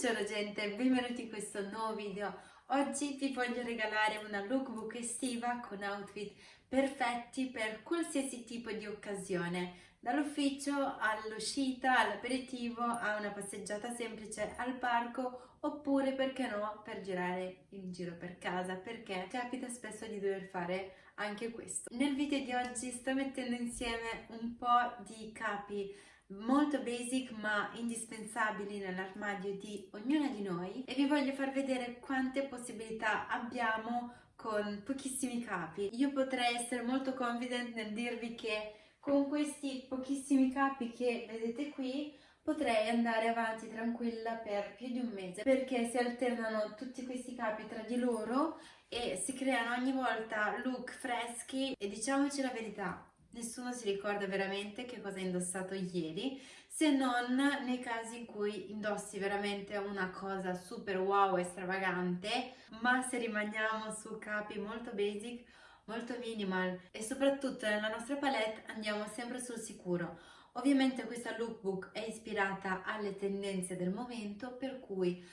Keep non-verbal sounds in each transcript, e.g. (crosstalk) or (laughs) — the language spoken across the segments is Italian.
Buongiorno gente, benvenuti in questo nuovo video. Oggi vi voglio regalare una lookbook estiva con outfit perfetti per qualsiasi tipo di occasione, dall'ufficio all'uscita, all'aperitivo, a una passeggiata semplice al parco oppure perché no per girare in giro per casa perché capita spesso di dover fare anche questo. Nel video di oggi sto mettendo insieme un po' di capi molto basic ma indispensabili nell'armadio di ognuna di noi e vi voglio far vedere quante possibilità abbiamo con pochissimi capi. Io potrei essere molto confident nel dirvi che con questi pochissimi capi che vedete qui potrei andare avanti tranquilla per più di un mese perché si alternano tutti questi capi tra di loro e si creano ogni volta look freschi e diciamoci la verità nessuno si ricorda veramente che cosa ha indossato ieri se non nei casi in cui indossi veramente una cosa super wow e stravagante ma se rimaniamo su capi molto basic molto minimal e soprattutto nella nostra palette andiamo sempre sul sicuro. Ovviamente questa lookbook è ispirata alle tendenze del momento per cui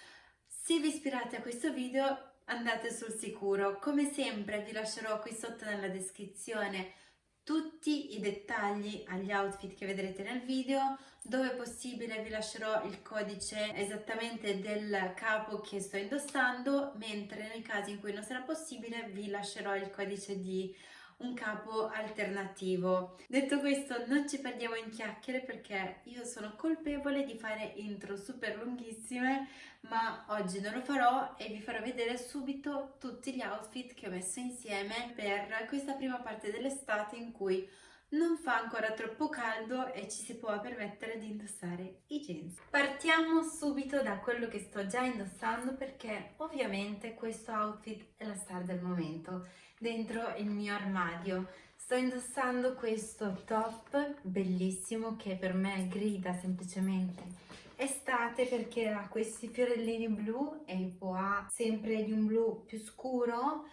se vi ispirate a questo video andate sul sicuro. Come sempre vi lascerò qui sotto nella descrizione tutti i dettagli agli outfit che vedrete nel video dove possibile vi lascerò il codice esattamente del capo che sto indossando mentre nel caso in cui non sarà possibile vi lascerò il codice di un capo alternativo. Detto questo non ci perdiamo in chiacchiere perché io sono colpevole di fare intro super lunghissime ma oggi non lo farò e vi farò vedere subito tutti gli outfit che ho messo insieme per questa prima parte dell'estate in cui non fa ancora troppo caldo e ci si può permettere di indossare i jeans. Partiamo subito da quello che sto già indossando perché ovviamente questo outfit è la star del momento dentro il mio armadio. Sto indossando questo top bellissimo che per me grida semplicemente estate perché ha questi fiorellini blu e il poa sempre di un blu più scuro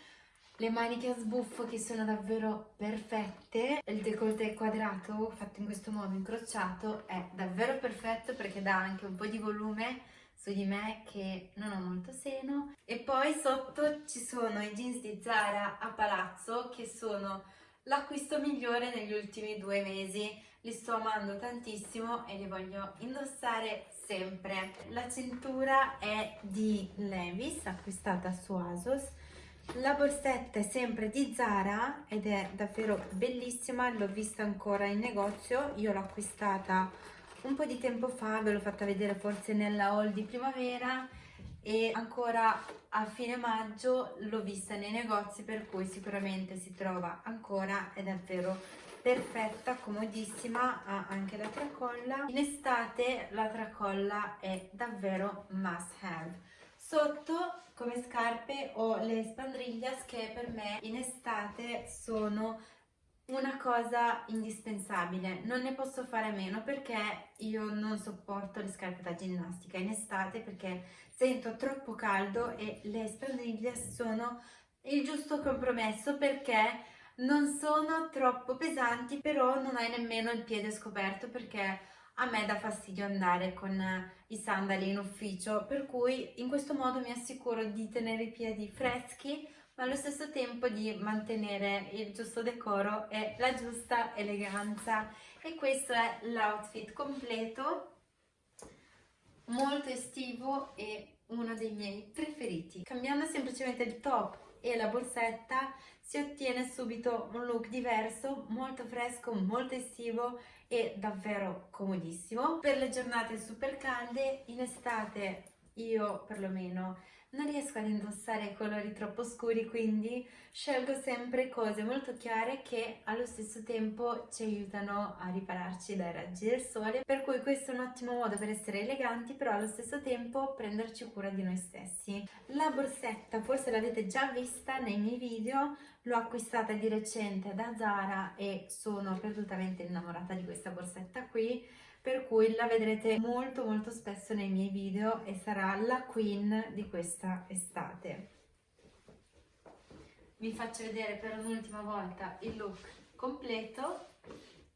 le maniche a sbuffo che sono davvero perfette. Il decolleté quadrato fatto in questo modo incrociato è davvero perfetto perché dà anche un po' di volume su di me che non ho molto seno. E poi sotto ci sono i jeans di Zara a palazzo che sono l'acquisto migliore negli ultimi due mesi. Li sto amando tantissimo e li voglio indossare sempre. La cintura è di Levis acquistata su ASOS la borsetta è sempre di Zara ed è davvero bellissima, l'ho vista ancora in negozio, io l'ho acquistata un po' di tempo fa, ve l'ho fatta vedere forse nella haul di primavera e ancora a fine maggio l'ho vista nei negozi per cui sicuramente si trova ancora, è davvero perfetta, comodissima, ha anche la tracolla. In estate la tracolla è davvero must have. Sotto come scarpe ho le spandriglias che per me in estate sono una cosa indispensabile, non ne posso fare a meno perché io non sopporto le scarpe da ginnastica in estate perché sento troppo caldo e le spandriglias sono il giusto compromesso perché non sono troppo pesanti però non hai nemmeno il piede scoperto perché a me dà fastidio andare con i sandali in ufficio, per cui in questo modo mi assicuro di tenere i piedi freschi ma allo stesso tempo di mantenere il giusto decoro e la giusta eleganza. E questo è l'outfit completo molto estivo e uno dei miei preferiti. Cambiando semplicemente il top e la borsetta si ottiene subito un look diverso, molto fresco, molto estivo e davvero comodissimo. Per le giornate super calde, in estate io perlomeno non riesco ad indossare colori troppo scuri quindi scelgo sempre cose molto chiare che allo stesso tempo ci aiutano a ripararci dai raggi del sole per cui questo è un ottimo modo per essere eleganti però allo stesso tempo prenderci cura di noi stessi. La borsetta forse l'avete già vista nei miei video l'ho acquistata di recente da Zara e sono perdutamente innamorata di questa borsetta qui per cui la vedrete molto molto spesso nei miei video e sarà la queen di questa estate. Vi faccio vedere per un'ultima volta il look completo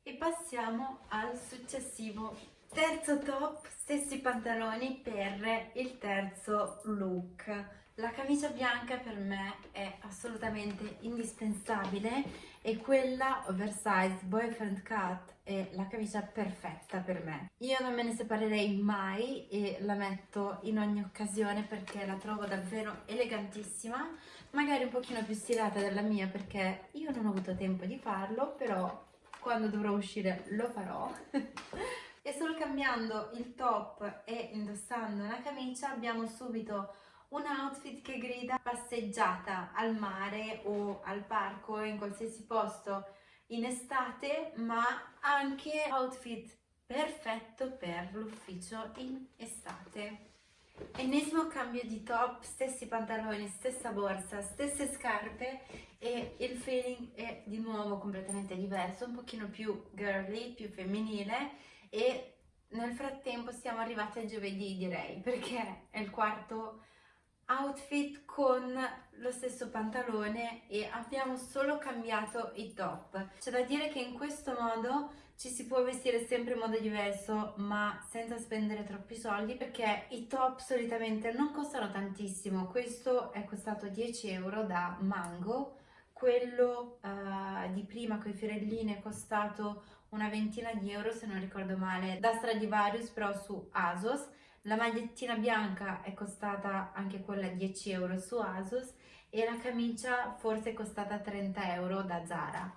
e passiamo al successivo Terzo top, stessi pantaloni per il terzo look. La camicia bianca per me è assolutamente indispensabile e quella oversized boyfriend cut è la camicia perfetta per me. Io non me ne separerei mai e la metto in ogni occasione perché la trovo davvero elegantissima, magari un pochino più stilata della mia perché io non ho avuto tempo di farlo, però quando dovrò uscire lo farò. (laughs) e solo cambiando il top e indossando una camicia abbiamo subito un outfit che grida passeggiata al mare o al parco in qualsiasi posto in estate ma anche outfit perfetto per l'ufficio in estate. Ennesimo cambio di top stessi pantaloni stessa borsa stesse scarpe e il feeling è di nuovo completamente diverso un pochino più girly più femminile e nel frattempo siamo arrivati a giovedì direi perché è il quarto outfit con lo stesso pantalone e abbiamo solo cambiato i top. C'è da dire che in questo modo ci si può vestire sempre in modo diverso ma senza spendere troppi soldi perché i top solitamente non costano tantissimo. Questo è costato 10 euro da Mango, quello uh, di prima con i fiorellini è costato una ventina di euro se non ricordo male da Stradivarius però su ASOS la magliettina bianca è costata anche quella 10 euro su ASOS e la camicia forse è costata 30 euro da Zara.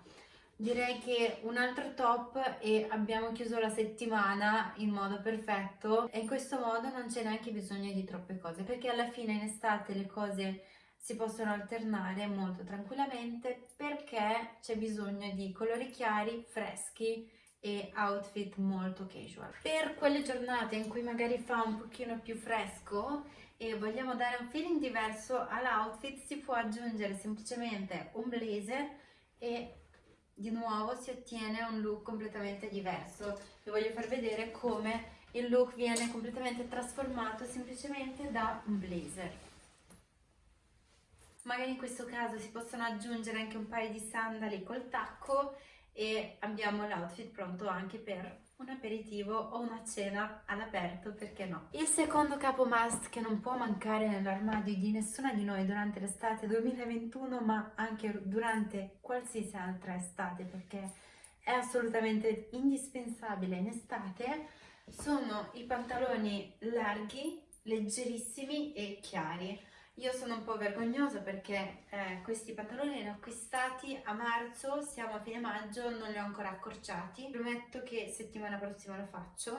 Direi che un altro top e abbiamo chiuso la settimana in modo perfetto e in questo modo non c'è neanche bisogno di troppe cose perché alla fine in estate le cose si possono alternare molto tranquillamente perché c'è bisogno di colori chiari, freschi e outfit molto casual. Per quelle giornate in cui magari fa un pochino più fresco e vogliamo dare un feeling diverso all'outfit si può aggiungere semplicemente un blazer e di nuovo si ottiene un look completamente diverso. Vi voglio far vedere come il look viene completamente trasformato semplicemente da un blazer. Magari in questo caso si possono aggiungere anche un paio di sandali col tacco e abbiamo l'outfit pronto anche per un aperitivo o una cena all'aperto, perché no? Il secondo capo must che non può mancare nell'armadio di nessuna di noi durante l'estate 2021, ma anche durante qualsiasi altra estate, perché è assolutamente indispensabile in estate, sono i pantaloni larghi, leggerissimi e chiari. Io sono un po' vergognosa perché eh, questi pantaloni li ho acquistati a marzo, siamo a fine maggio, non li ho ancora accorciati. Prometto che settimana prossima lo faccio.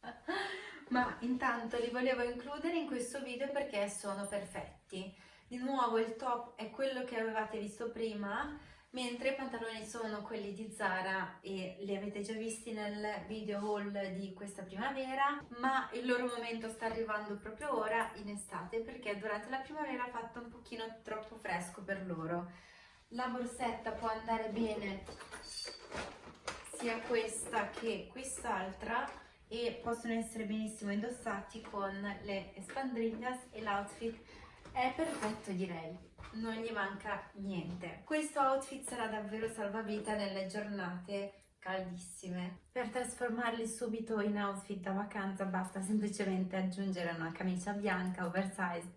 (laughs) Ma intanto li volevo includere in questo video perché sono perfetti. Di nuovo il top è quello che avevate visto prima, mentre i pantaloni sono quelli di Zara e li avete già visti nel video haul di questa primavera ma il loro momento sta arrivando proprio ora in estate perché durante la primavera ha fatto un pochino troppo fresco per loro. La borsetta può andare bene sia questa che quest'altra e possono essere benissimo indossati con le spandrillas e l'outfit. È perfetto direi non gli manca niente. Questo outfit sarà davvero salvavita nelle giornate caldissime. Per trasformarli subito in outfit da vacanza basta semplicemente aggiungere una camicia bianca oversized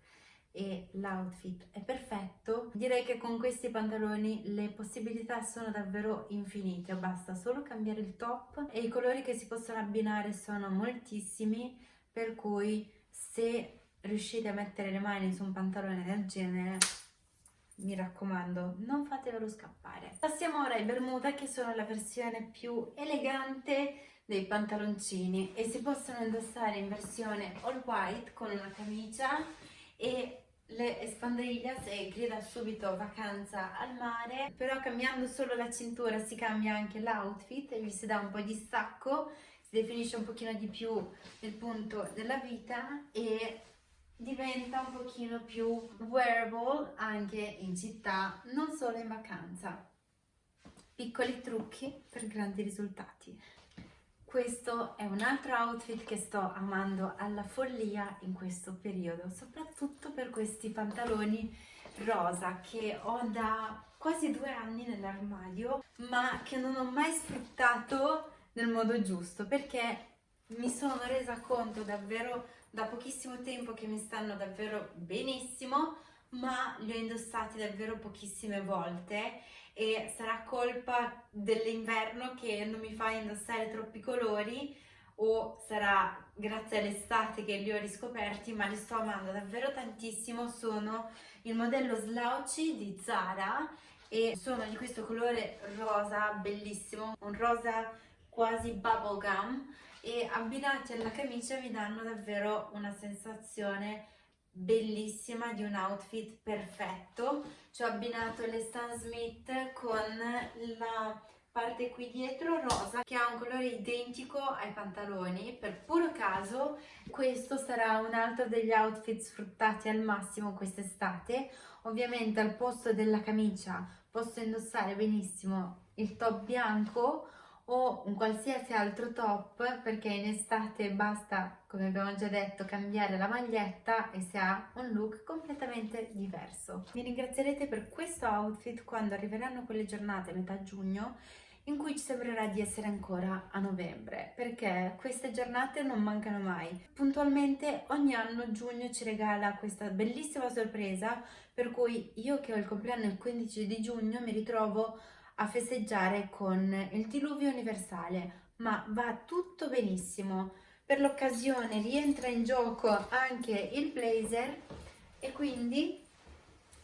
e l'outfit è perfetto. Direi che con questi pantaloni le possibilità sono davvero infinite, basta solo cambiare il top e i colori che si possono abbinare sono moltissimi, per cui se riuscite a mettere le mani su un pantalone del genere mi raccomando non fatevelo scappare. Passiamo ora ai bermuda che sono la versione più elegante dei pantaloncini e si possono indossare in versione all white con una camicia e le espandriglias e grida subito vacanza al mare. Però cambiando solo la cintura si cambia anche l'outfit e gli si dà un po' di stacco si definisce un pochino di più il punto della vita e diventa un pochino più wearable anche in città, non solo in vacanza. Piccoli trucchi per grandi risultati. Questo è un altro outfit che sto amando alla follia in questo periodo, soprattutto per questi pantaloni rosa che ho da quasi due anni nell'armadio, ma che non ho mai sfruttato nel modo giusto, perché mi sono resa conto davvero da pochissimo tempo che mi stanno davvero benissimo ma li ho indossati davvero pochissime volte e sarà colpa dell'inverno che non mi fa indossare troppi colori o sarà grazie all'estate che li ho riscoperti ma li sto amando davvero tantissimo. Sono il modello Slouchy di Zara e sono di questo colore rosa bellissimo un rosa quasi bubblegum e abbinati alla camicia mi danno davvero una sensazione bellissima di un outfit perfetto. Ci ho abbinato le Stan Smith con la parte qui dietro rosa che ha un colore identico ai pantaloni. Per puro caso questo sarà un altro degli outfit sfruttati al massimo quest'estate. Ovviamente al posto della camicia posso indossare benissimo il top bianco o un qualsiasi altro top perché in estate basta, come abbiamo già detto, cambiare la maglietta e si ha un look completamente diverso. Mi ringrazierete per questo outfit quando arriveranno quelle giornate metà giugno in cui ci sembrerà di essere ancora a novembre perché queste giornate non mancano mai. Puntualmente ogni anno giugno ci regala questa bellissima sorpresa per cui io che ho il compleanno il 15 di giugno mi ritrovo a festeggiare con il diluvio universale, ma va tutto benissimo. Per l'occasione rientra in gioco anche il blazer e quindi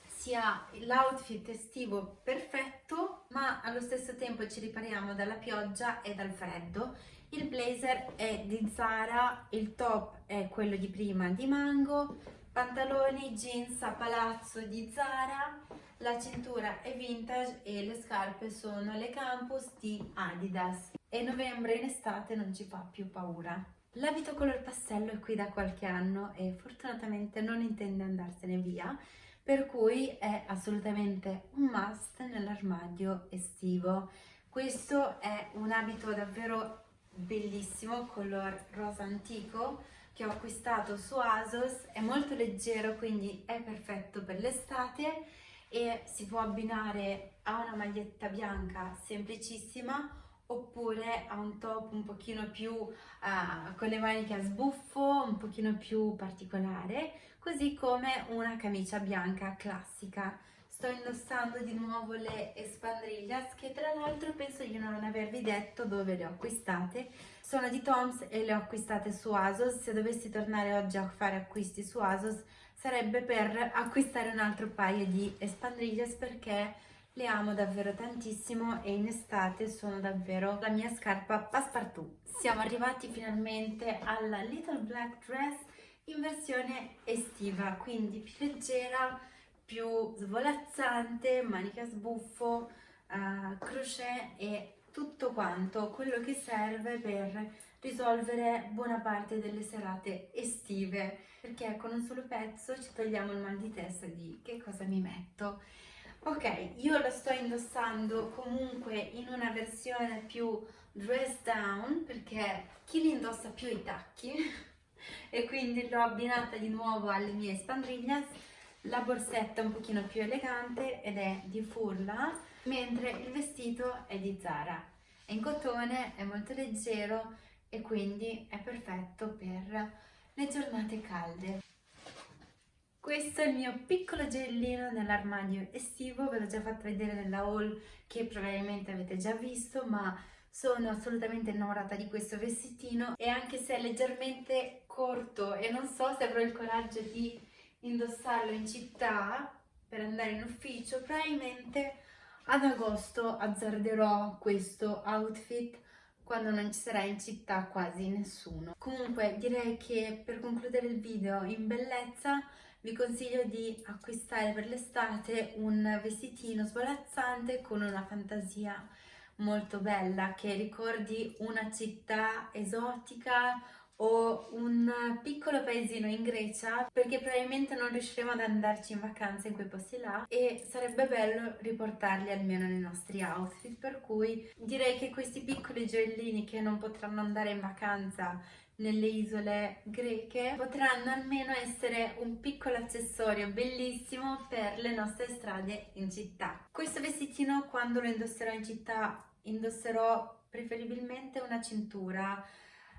si ha l'outfit estivo perfetto, ma allo stesso tempo ci ripariamo dalla pioggia e dal freddo. Il blazer è di Zara, il top è quello di prima di Mango, pantaloni jeans a palazzo di Zara, la cintura è vintage e le scarpe sono le Campus di Adidas e novembre in estate non ci fa più paura. L'abito color pastello è qui da qualche anno e fortunatamente non intende andarsene via, per cui è assolutamente un must nell'armadio estivo. Questo è un abito davvero bellissimo, color rosa antico, che ho acquistato su ASOS, è molto leggero quindi è perfetto per l'estate e si può abbinare a una maglietta bianca semplicissima oppure a un top un pochino più uh, con le maniche a sbuffo, un pochino più particolare, così come una camicia bianca classica. Sto indossando di nuovo le Espandrillas che tra l'altro penso di non avervi detto dove le ho acquistate. Sono di Toms e le ho acquistate su ASOS. Se dovessi tornare oggi a fare acquisti su ASOS sarebbe per acquistare un altro paio di Espandrillas perché le amo davvero tantissimo e in estate sono davvero la mia scarpa passepartout. Siamo arrivati finalmente alla Little Black Dress in versione estiva, quindi più leggera, più svolazzante, manica sbuffo, uh, crochet e tutto quanto quello che serve per risolvere buona parte delle serate estive. Perché con un solo pezzo ci togliamo il mal di testa di che cosa mi metto. Ok io lo sto indossando comunque in una versione più dress down perché chi li indossa più i tacchi? (laughs) E quindi l'ho abbinata di nuovo alle mie spandriglias la borsetta un pochino più elegante ed è di Furla, mentre il vestito è di Zara. È in cotone, è molto leggero e quindi è perfetto per le giornate calde. Questo è il mio piccolo gellino nell'armadio estivo, ve l'ho già fatto vedere nella haul che probabilmente avete già visto, ma sono assolutamente innamorata di questo vestitino e anche se è leggermente corto e non so se avrò il coraggio di indossarlo in città per andare in ufficio, probabilmente ad agosto azzarderò questo outfit quando non ci sarà in città quasi nessuno. Comunque direi che per concludere il video in bellezza vi consiglio di acquistare per l'estate un vestitino svolazzante con una fantasia molto bella che ricordi una città esotica o un piccolo paesino in Grecia perché probabilmente non riusciremo ad andarci in vacanza in quei posti là e sarebbe bello riportarli almeno nei nostri outfit per cui direi che questi piccoli gioiellini che non potranno andare in vacanza nelle isole greche potranno almeno essere un piccolo accessorio bellissimo per le nostre strade in città. Questo vestitino quando lo indosserò in città indosserò preferibilmente una cintura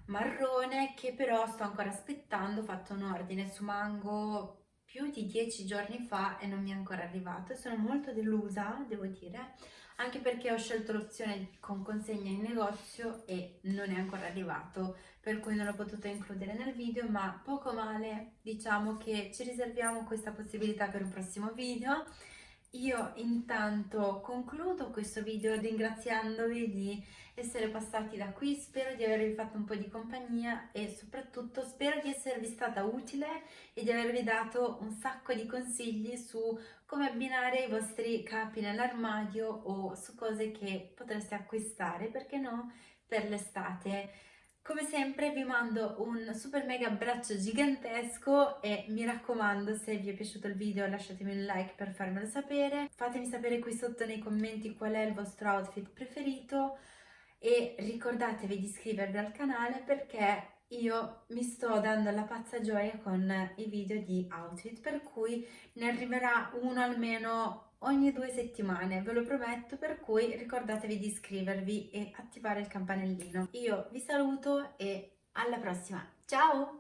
marrone che però sto ancora aspettando, ho fatto un ordine su Mango più di dieci giorni fa e non mi è ancora arrivato sono molto delusa, devo dire, anche perché ho scelto l'opzione con consegna in negozio e non è ancora arrivato, per cui non l'ho potuto includere nel video, ma poco male, diciamo che ci riserviamo questa possibilità per un prossimo video. Io intanto concludo questo video ringraziandovi di essere passati da qui, spero di avervi fatto un po' di compagnia e soprattutto spero di esservi stata utile e di avervi dato un sacco di consigli su come abbinare i vostri capi nell'armadio o su cose che potreste acquistare, perché no, per l'estate. Come sempre vi mando un super mega abbraccio gigantesco e mi raccomando se vi è piaciuto il video lasciatemi un like per farmelo sapere, fatemi sapere qui sotto nei commenti qual è il vostro outfit preferito e ricordatevi di iscrivervi al canale perché io mi sto dando la pazza gioia con i video di outfit per cui ne arriverà uno almeno ogni due settimane ve lo prometto per cui ricordatevi di iscrivervi e attivare il campanellino. Io vi saluto e alla prossima. Ciao